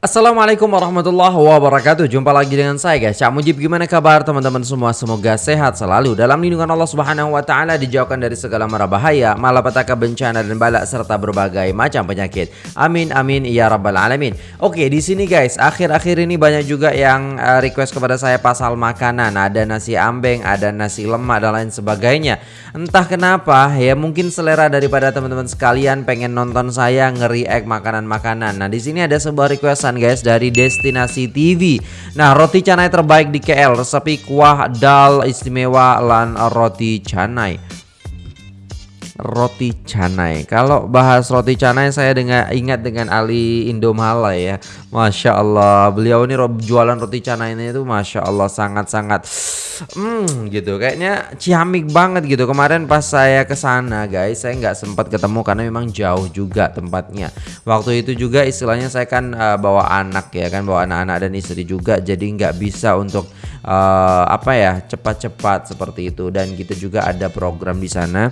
Assalamualaikum warahmatullahi wabarakatuh. Jumpa lagi dengan saya guys. Cak Mujib gimana kabar teman-teman semua? Semoga sehat selalu. Dalam lindungan Allah subhanahu wa ta'ala Dijauhkan dari segala mara bahaya Malapetaka bencana dan balak Serta berbagai macam penyakit. Amin amin ya rabbal alamin. Oke di sini guys Akhir-akhir ini banyak juga yang uh, request kepada saya Pasal makanan. Ada nasi ambeng Ada nasi lemak dan lain sebagainya. Entah kenapa ya Mungkin selera daripada teman-teman sekalian Pengen nonton saya ngeri-react makanan-makanan. Nah di sini ada sebuah request guys dari Destinasi TV. Nah, roti canai terbaik di KL, resepi kuah dal istimewa lan roti canai. Roti canai. Kalau bahas roti canai saya dengan ingat dengan Ali Indomala ya. Masya Allah, beliau ini jualan roti canai ini itu masya Allah sangat-sangat hmm gitu. Kayaknya ciamik banget gitu. Kemarin pas saya ke sana guys saya nggak sempat ketemu karena memang jauh juga tempatnya. Waktu itu juga istilahnya saya kan uh, bawa anak ya kan bawa anak-anak dan istri juga. Jadi nggak bisa untuk uh, apa ya cepat-cepat seperti itu. Dan kita juga ada program di sana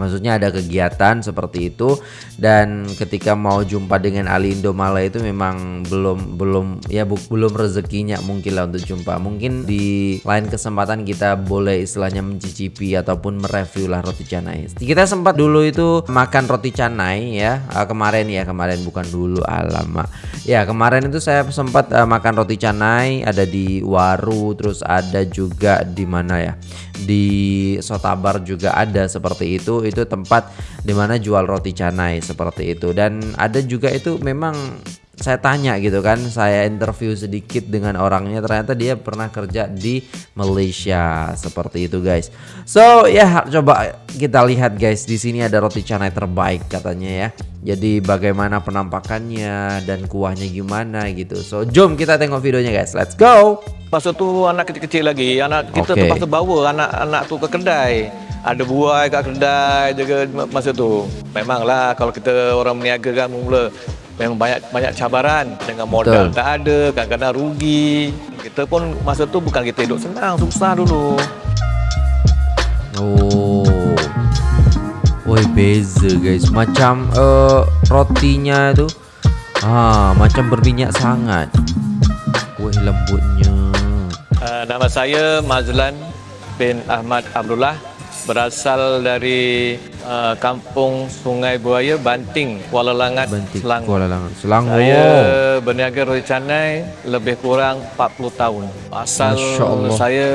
Maksudnya ada kegiatan seperti itu dan ketika mau jumpa dengan Ali Indomala itu memang belum belum ya bu, belum rezekinya mungkin lah untuk jumpa. Mungkin di lain kesempatan kita boleh istilahnya mencicipi ataupun mereview lah roti canai. Kita sempat dulu itu makan roti canai ya uh, kemarin ya kemarin bukan dulu alamak. Ya kemarin itu saya sempat uh, makan roti canai ada di Waru terus ada juga di mana ya di Sotabar juga ada seperti itu. Itu tempat dimana jual roti canai seperti itu. Dan ada juga itu memang saya tanya gitu kan saya interview sedikit dengan orangnya ternyata dia pernah kerja di Malaysia. Seperti itu guys. So ya coba kita lihat guys. Di sini ada roti canai terbaik katanya ya. Jadi bagaimana penampakannya dan kuahnya gimana gitu. So jom kita tengok videonya guys. Let's go! Masa tu anak kecil-kecil lagi. Anak kita okay. terpaksa bawa anak-anak tu ke kedai. Ada buai kat kedai juga masa tu. Memanglah kalau kita orang meniaga kan mula memang banyak banyak cabaran. Dengan modal Betul. tak ada kadang-kadang rugi. Kita pun masa tu bukan kita hidup senang susah dulu. Oh. Woi beza guys. Macam uh, rotinya tu ah macam berminyak sangat. Woi lembutnya. Uh, nama saya Mazlan bin Ahmad Abdullah berasal dari uh, kampung Sungai Buaya Banting Kuala Langat Banting, Selangor. Kuala Langat Selangor. Saya berniaga roti canai lebih kurang 40 tahun. Asal saya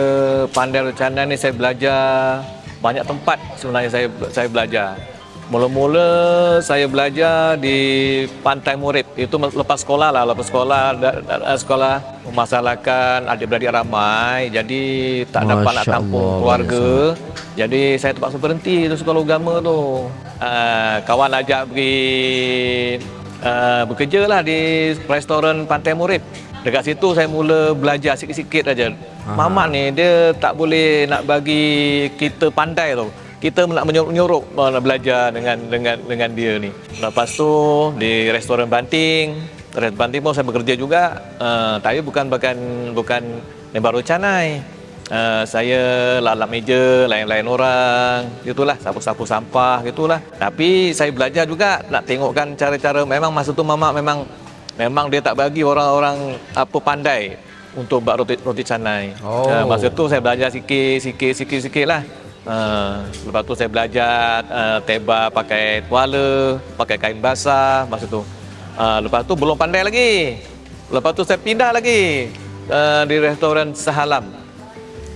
pandai roti canai ni saya belajar banyak tempat sebenarnya saya saya belajar. Mula-mula saya belajar di Pantai Murid. Itu lepas sekolah lah, lepas sekolah sekolah memasalahkan adik-beradik ramai. Jadi tak Masya dapat nak tampung keluarga. Jadi saya terpaksa berhenti tu sekolah agama tu. Uh, kawan ajak pergi uh, bekerja lah di restoran Pantai Murid. Dekat situ saya mula belajar sikit-sikit aja. Mamak ni dia tak boleh nak bagi kita pandai tu kita nak menyuruh nak belajar dengan dengan dengan dia ni. Lepas tu di restoran Banting, restoran Banting pun saya bekerja juga. Uh, tapi bukan bukan bukan baru canai. Uh, saya lalap meja lain-lain orang gitulah sapu-sapu sampah gitulah tapi saya belajar juga nak tengokkan cara-cara memang masa tu mama memang memang dia tak bagi orang-orang apa pandai untuk buat roti roti canai oh. uh, masa tu saya belajar sikit sikit sikit sikit lah Uh, lepas tu saya belajar uh, teba pakai tuala, pakai kain basah masa tu. Uh, lepas tu belum pandai lagi. Lepas tu saya pindah lagi uh, di restoran Sahalam.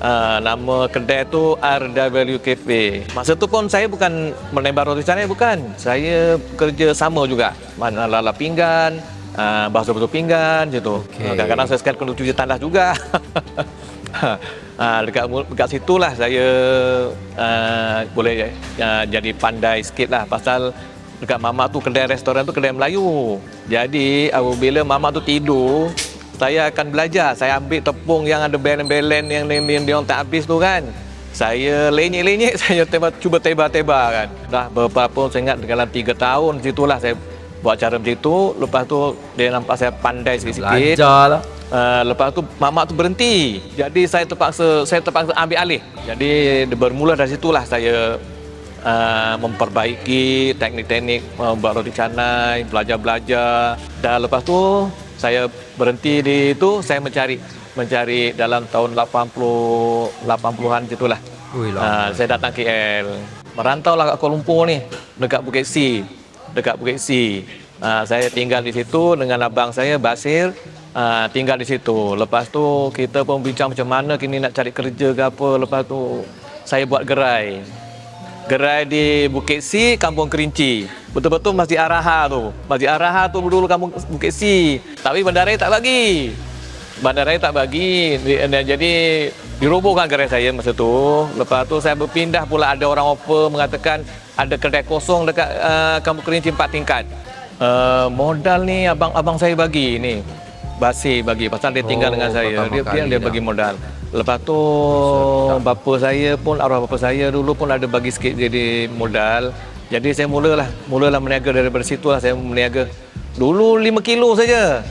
Uh, nama kedai tu RW Cafe. Masa tu pun saya bukan menembak roti canai bukan. Saya kerja sama juga. Mana lala pinggan, uh, basuh basuh pinggan gitu. Okay. Kadang-kadang saya sekali kena cuci tandas juga. Ha, dekat dekat situlah saya uh, boleh uh, jadi pandai sikit lah pasal dekat mama tu kedai restoran tu kedai Melayu. Jadi apabila mama tu tidur, saya akan belajar. Saya ambil tepung yang ada belen-belen yang, yang, yang dia tak habis tu kan. Saya lenyek-lenyek, saya teba, cuba teba-teba kan. Dah beberapa saya ingat dalam tiga tahun situlah saya buat cara macam tu. Lepas tu dia nampak saya pandai sikit-sikit. Belajar lah. Uh, lepas tu mamak tu berhenti. Jadi saya terpaksa saya terpaksa ambil alih. Jadi bermula dari situlah saya uh, memperbaiki teknik-teknik membuat uh, roti canai, belajar-belajar. Dan lepas tu saya berhenti di itu saya mencari mencari dalam tahun 80 80-an itulah. Uh, saya datang KL. Merantau lah kat Kuala Lumpur ni dekat Bukit Si. Dekat Bukit Si. Uh, saya tinggal di situ dengan abang saya Basir. Uh, tinggal di situ. Lepas tu kita pun bincang macam mana kini nak cari kerja ke apa. Lepas tu saya buat gerai. Gerai di Bukit Si, Kampung Kerinci. Betul-betul Masjid Araha tu. Masjid Araha tu dulu Kampung Bukit Si. Tapi bandaraya tak bagi. Bandaraya tak bagi. Jadi dirobohkan gerai saya masa tu. Lepas tu saya berpindah pula ada orang offer mengatakan ada kedai kosong dekat uh, Kampung Kerinci empat tingkat. Uh, modal ni abang-abang saya bagi ni. Basi bagi pasal dia tinggal oh, dengan saya. Dia dia, dia bagi modal. Lepas tu bapa saya pun arwah bapa saya dulu pun ada bagi sikit jadi modal. Jadi saya mulalah mulalah meniaga daripada situ lah saya meniaga. Dulu 5 kilo saja.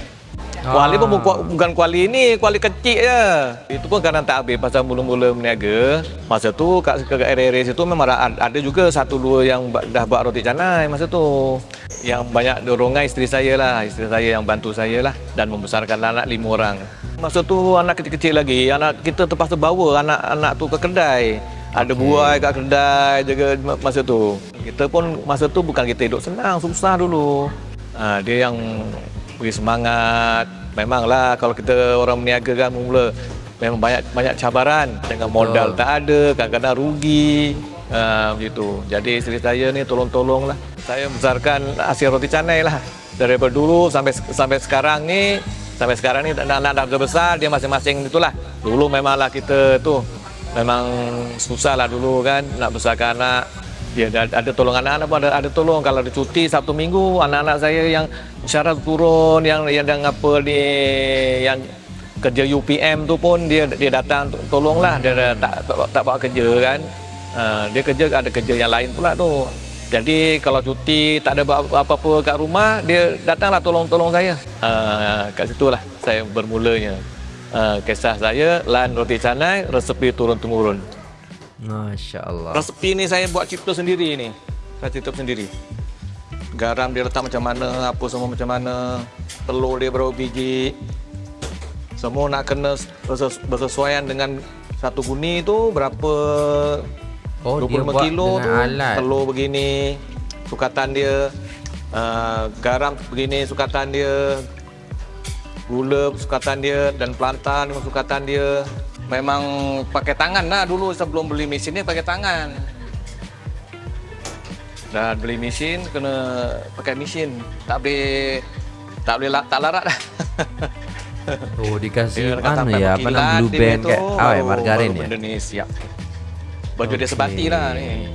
Ah. Kuali pun bukan kuali ini, kuali kecil je. Itu pun kadang tak habis pasal mula-mula meniaga. Masa tu kat, kat area-area situ memang ada juga satu dua yang dah buat roti canai masa tu. Yang banyak dorongan isteri saya lah, isteri saya yang bantu saya lah dan membesarkan anak lima orang. Masa tu anak kecil-kecil lagi, anak kita terpaksa bawa anak-anak tu ke kedai. Ada buai kat kedai jaga masa tu. Kita pun masa tu bukan kita hidup senang, susah dulu. Ha, dia yang beri semangat. Memanglah kalau kita orang meniaga kan mula memang banyak banyak cabaran dengan modal oh. tak ada, kadang-kadang rugi. Ha, begitu. Jadi isteri saya ni tolong-tolonglah. Saya besarkan hasil roti canai lah. Daripada dulu sampai sampai sekarang ni sampai sekarang ni anak-anak dah besar dia masing-masing itulah dulu memanglah kita tu memang susah lah dulu kan nak besarkan anak dia ada, ada tolong anak-anak pun ada, ada tolong kalau ada cuti Sabtu Minggu anak-anak saya yang syarat turun yang yang yang apa di yang kerja UPM tu pun dia dia datang tolonglah dia, dia tak, tak tak buat kerja kan uh, dia kerja ada kerja yang lain pula tu jadi kalau cuti tak ada apa-apa kat rumah, dia datanglah tolong-tolong saya. Uh, kat situlah saya bermulanya. Uh, kisah saya, lan roti canai, resepi turun-temurun. Masya Allah. Resepi ni saya buat cipta sendiri ni. Saya cipta sendiri. Garam dia letak macam mana, apa semua macam mana. Telur dia berapa biji. Semua nak kena bersesuaian dengan satu guni tu berapa Oh, 25 dia buat kilo tu alat. telur begini sukatan dia uh, garam begini sukatan dia gula sukatan dia dan pelantan sukatan dia memang pakai tangan lah dulu sebelum beli mesin ni pakai tangan dan beli mesin kena pakai mesin tak boleh tak boleh tak larat dah Oh dikasih mana ya apa nama blue band kayak oh, ya margarin ya. Indonesia baju okay. dia sebati lah ni.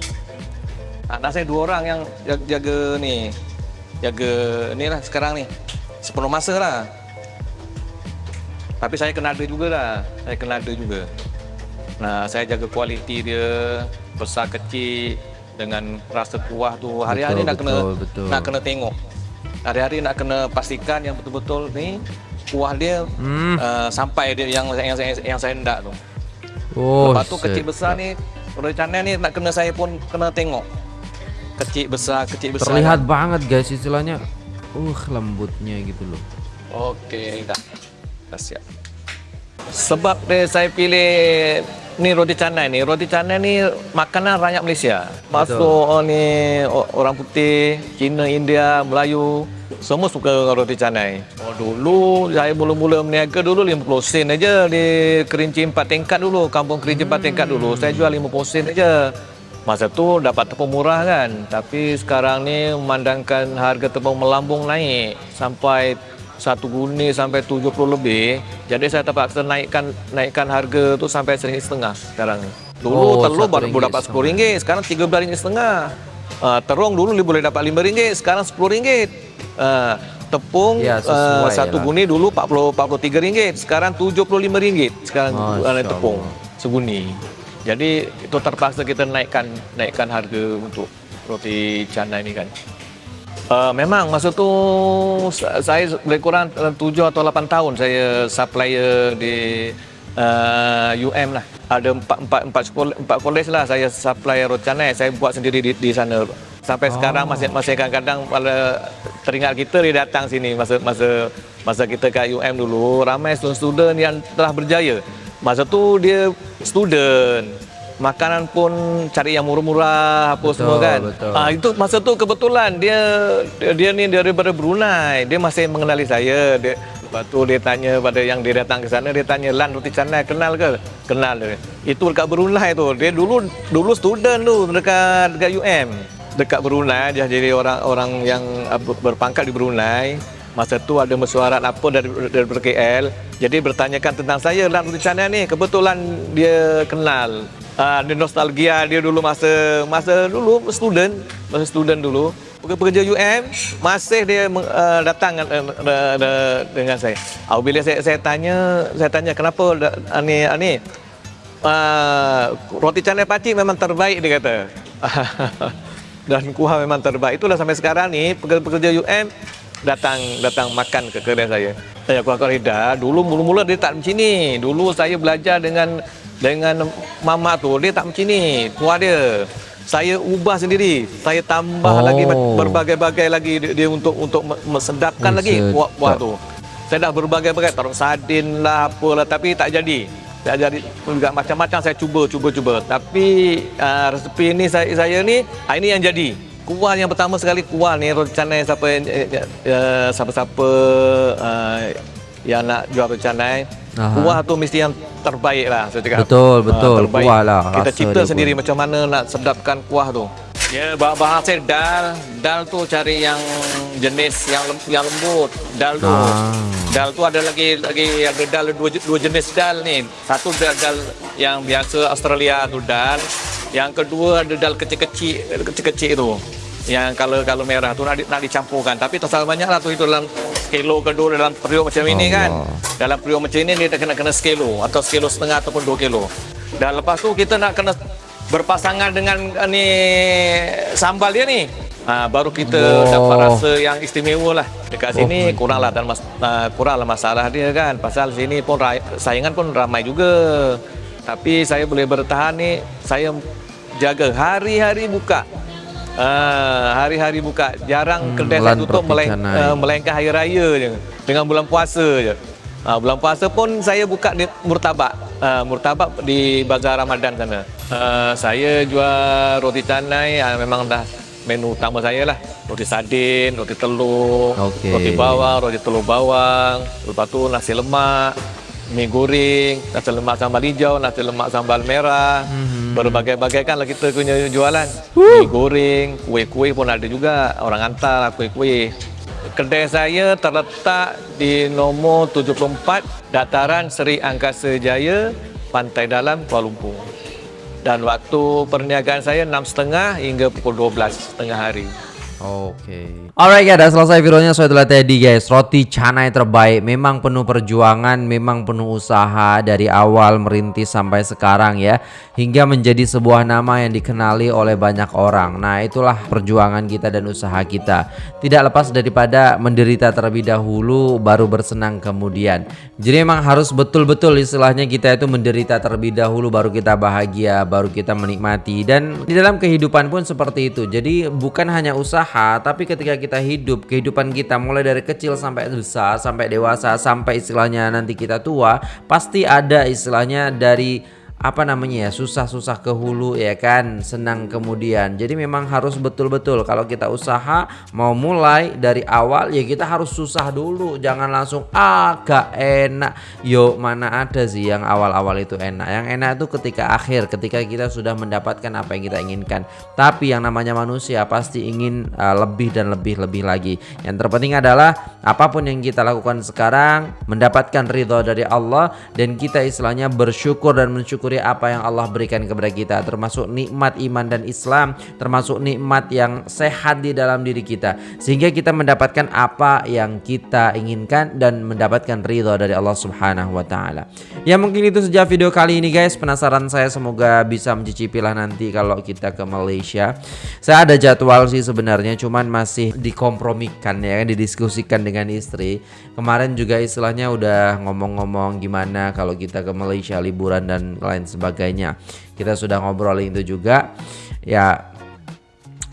Anak saya dua orang yang jaga, jaga ni. Jaga ni lah sekarang ni. Sepenuh masa lah. Tapi saya kena ada juga lah. Saya kena ada juga. Nah, saya jaga kualiti dia. Besar kecil. Dengan rasa kuah tu. Hari-hari nak kena betul. nak kena tengok. Hari-hari nak kena pastikan yang betul-betul ni. Kuah dia hmm. uh, sampai dia yang, yang, yang, yang saya hendak tu. Oh, Lepas tu kecil besar ni Rencana ni nak kena saya pun kena tengok Kecil besar, kecil besar Terlihat kan? banget guys istilahnya Uh lembutnya gitu loh Okey dah Dah siap Sebab dia saya pilih Ni roti canai ni Roti canai ni makanan rakyat Malaysia Masuk oh, ni orang putih Cina, India, Melayu semua suka roti canai. Oh dulu saya mula-mula meniaga dulu 50 sen aja di Kerinci 4 tingkat dulu, kampung Kerinci 4 tingkat dulu. Saya jual 50 sen aja. Masa tu dapat tepung murah kan. Tapi sekarang ni memandangkan harga tepung melambung naik sampai satu guni sampai 70 lebih. Jadi saya terpaksa naikkan naikkan harga tu sampai seringgit setengah sekarang. Dulu oh, telur baru dapat sepuluh ringgit, sekarang tiga belas ringgit setengah. Uh, terung dulu boleh dapat lima ringgit, sekarang sepuluh ringgit. Uh, tepung ya, uh, satu guni dulu 40 43 ringgit, sekarang 75 ringgit sekarang uh, tepung seguni. Jadi itu terpaksa kita naikkan naikkan harga untuk roti canai ini kan. Uh, memang masa tu saya lebih kurang 7 atau 8 tahun saya supplier di uh, UM lah. Ada empat empat empat sekolah empat kolej lah saya supply roti canai saya buat sendiri di, di sana. Sampai oh. sekarang masih masih kadang-kadang pada teringat kita dia datang sini masa masa masa kita kat UM dulu ramai student yang telah berjaya. Masa tu dia student makanan pun cari yang murah-murah apa betul, semua kan. Betul. Ah itu masa tu kebetulan dia dia ni daripada Brunei. Dia masih mengenali saya. Dia lepas tu dia tanya pada yang dia datang ke sana dia tanya Lan roti canai kenal ke? Kenal dia. Itu dekat Brunei tu. Dia dulu dulu student tu dekat dekat UM. Dekat Brunei dia jadi orang orang yang berpangkat di Brunei. Masa tu ada mesyuarat apa dari dari KL. Jadi bertanyakan tentang saya Lan roti canai ni. Kebetulan dia kenal uh, ada nostalgia dia dulu masa masa dulu student masa student dulu pekerja UM masih dia uh, datang uh, uh, uh, dengan saya. Uh, bila saya saya tanya saya tanya kenapa ani ani uh, roti canai pakcik memang terbaik dia kata. Dan kuah memang terbaik. Itulah sampai sekarang ni pekerja UM datang datang makan ke kedai saya. Saya kuah korida dulu mula-mula dia tak macam ni. Dulu saya belajar dengan dengan mama tu dia tak macam ni. Kuah dia. Saya ubah sendiri. Saya tambah oh. lagi berbagai-bagai lagi dia, dia untuk untuk mesedapkan lagi kuah-kuah tu. Saya dah berbagai-bagai taruh sardin lah apalah tapi tak jadi. Tak jadi juga macam-macam saya cuba cuba cuba. Tapi uh, resepi ni saya saya ni uh, ini yang jadi kuah yang pertama sekali kuah ni roti canai siapa uh, siapa-siapa uh, yang nak jual roti canai kuah tu mesti yang terbaik lah saya cakap. Betul, ah, betul. Uh, kuah lah. Kita cipta sendiri pun. macam mana nak sedapkan kuah tu. Ya, bahan saya dal. Dal tu cari yang jenis yang yang lembut. Dal tu. Ah. Dal tu ada lagi lagi ada dal dua, dua jenis dal ni. Satu dal, dal yang biasa Australia tu dal. Yang kedua ada dal kecil-kecil kecil-kecil tu. Yang kalau kalau merah tu nak, nak dicampurkan. Tapi salah banyak lah tu itu dalam kilo kedua dalam periuk macam ini kan. Dalam periuk macam ini dia kena kena sekilo atau sekilo setengah ataupun dua kilo. Dan lepas tu kita nak kena berpasangan dengan uh, ni sambal dia ni. Ha, baru kita oh. dapat rasa yang istimewa lah. Dekat oh. sini kurang lah dan mas, uh, kurang lah masalah dia kan. Pasal sini pun saingan pun ramai juga. Tapi saya boleh bertahan ni, saya jaga hari-hari buka. Uh, hari-hari buka jarang hmm, kedai saya tutup meleng, uh, melainkan hari raya je dengan bulan puasa je uh, bulan puasa pun saya buka di murtabak uh, murtabak di bazar Ramadan sana uh, saya jual roti canai uh, memang dah menu utama saya lah roti sardin, roti telur, okay. roti bawang, roti telur bawang lepas tu nasi lemak mie goreng, nasi lemak sambal hijau, nasi lemak sambal merah. Mm-hmm. Berbagai-bagai kan lah kita punya jualan. Woo! Mie goreng, kuih-kuih pun ada juga. Orang hantar lah kuih-kuih. Kedai saya terletak di nombor 74 Dataran Seri Angkasa Jaya, Pantai Dalam, Kuala Lumpur. Dan waktu perniagaan saya 6.30 hingga pukul 12 tengah hari. Oke. Okay. Alright guys, udah selesai videonya. So itulah tadi guys, roti canai terbaik. Memang penuh perjuangan, memang penuh usaha dari awal merintis sampai sekarang ya, hingga menjadi sebuah nama yang dikenali oleh banyak orang. Nah, itulah perjuangan kita dan usaha kita. Tidak lepas daripada menderita terlebih dahulu, baru bersenang kemudian. Jadi memang harus betul-betul istilahnya kita itu menderita terlebih dahulu, baru kita bahagia, baru kita menikmati. Dan di dalam kehidupan pun seperti itu. Jadi bukan hanya usaha usaha, tapi ketika kita hidup, kehidupan kita mulai dari kecil sampai besar, sampai dewasa, sampai istilahnya nanti kita tua, pasti ada istilahnya dari apa namanya ya susah-susah ke hulu ya kan? Senang kemudian. Jadi memang harus betul-betul. Kalau kita usaha mau mulai dari awal ya kita harus susah dulu. Jangan langsung agak enak. Yo mana ada sih yang awal-awal itu enak? Yang enak itu ketika akhir ketika kita sudah mendapatkan apa yang kita inginkan. Tapi yang namanya manusia pasti ingin uh, lebih dan lebih lebih lagi. Yang terpenting adalah apa pun yang kita lakukan sekarang mendapatkan ridho dari Allah dan kita istilahnya bersyukur dan mensyukur mensyukuri apa yang Allah berikan kepada kita termasuk nikmat iman dan Islam termasuk nikmat yang sehat di dalam diri kita sehingga kita mendapatkan apa yang kita inginkan dan mendapatkan ridho dari Allah Subhanahu wa taala. Ya mungkin itu saja video kali ini guys. Penasaran saya semoga bisa mencicipi lah nanti kalau kita ke Malaysia. Saya ada jadwal sih sebenarnya cuman masih dikompromikan ya kan didiskusikan dengan istri. Kemarin juga istilahnya udah ngomong-ngomong gimana kalau kita ke Malaysia liburan dan lain sebagainya. Kita sudah ngobrol itu juga. Ya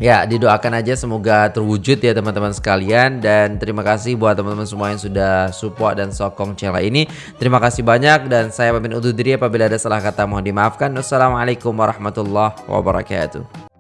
Ya, didoakan aja semoga terwujud ya teman-teman sekalian dan terima kasih buat teman-teman semua yang sudah support dan sokong channel ini. Terima kasih banyak dan saya pamit undur diri apabila ada salah kata mohon dimaafkan. Wassalamualaikum warahmatullahi wabarakatuh.